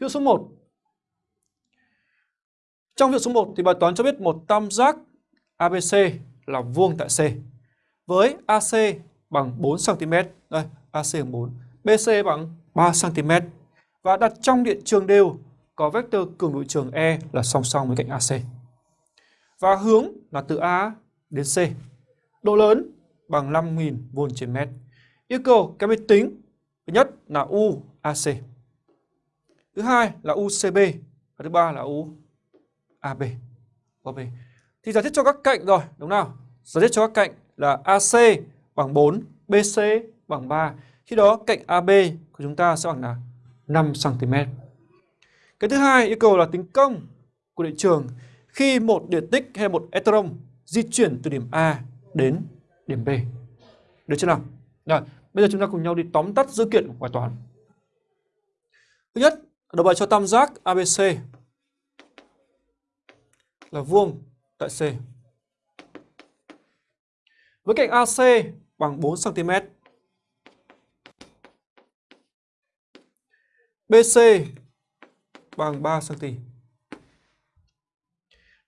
Ví dụ số 1. Trong ví dụ số 1 thì bài toán cho biết một tam giác ABC là vuông tại C với AC bằng 4 cm. Đây, AC bằng 4. BC bằng 3 cm và đặt trong điện trường đều có vectơ cường độ trường E là song song với cạnh AC. Và hướng là từ A đến C. Độ lớn bằng 5.000 V trên mét. Yêu cầu các máy tính thứ nhất là UAC. Thứ hai là UCB và thứ ba là UAB. AB. Thì giải thích cho các cạnh rồi, đúng nào? Giải thích cho các cạnh là AC bằng 4, BC bằng 3. Khi đó cạnh AB của chúng ta sẽ bằng là 5 cm. Cái thứ hai yêu cầu là tính công của điện trường khi một điện tích hay một electron di chuyển từ điểm A đến điểm B. Được chưa nào? Rồi, bây giờ chúng ta cùng nhau đi tóm tắt dữ kiện của bài toán. Thứ nhất, đầu bài cho tam giác ABC là vuông tại C. Với cạnh AC bằng 4 cm. BC bằng 3 cm.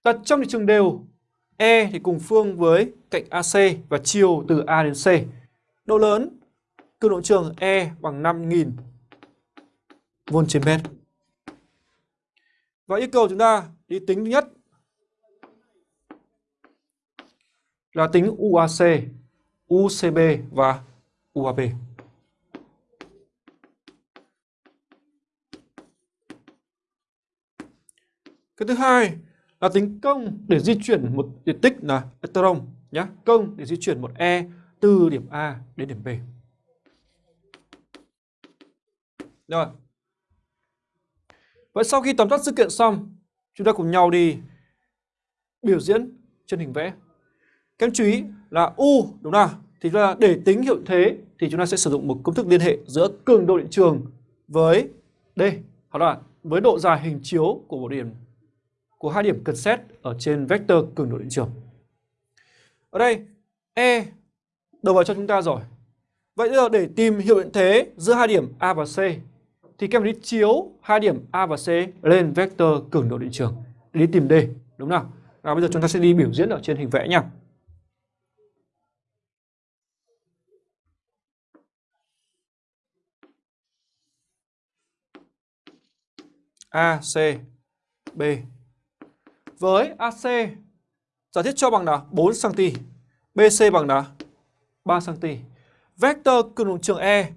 Đặt trong trường đều, E thì cùng phương với cạnh AC và chiều từ A đến C. Độ lớn, cường độ trường E bằng 5000 V trên mét. Và yêu cầu chúng ta đi tính thứ nhất là tính UAC, UCB và UAB. Cái thứ hai là tính công để di chuyển một điện tích là electron nhé. Công để di chuyển một E từ điểm A đến điểm B. Rồi. Vậy sau khi tóm tắt sự kiện xong, chúng ta cùng nhau đi biểu diễn trên hình vẽ. Các em chú ý là U đúng không? Thì là để tính hiệu thế thì chúng ta sẽ sử dụng một công thức liên hệ giữa cường độ điện trường với D hoặc là với độ dài hình chiếu của một điểm của hai điểm cần xét ở trên vector cường độ điện trường. Ở đây E đầu vào cho chúng ta rồi. Vậy giờ để tìm hiệu điện thế giữa hai điểm A và C thì các em đi chiếu hai điểm A và C lên vector cường độ điện trường để đi tìm D, đúng không nào? Và bây giờ chúng ta sẽ đi biểu diễn ở trên hình vẽ nha. A, C, B với AC giả thiết cho bằng là 4cm, BC bằng là 3cm. Vector cường độ trường E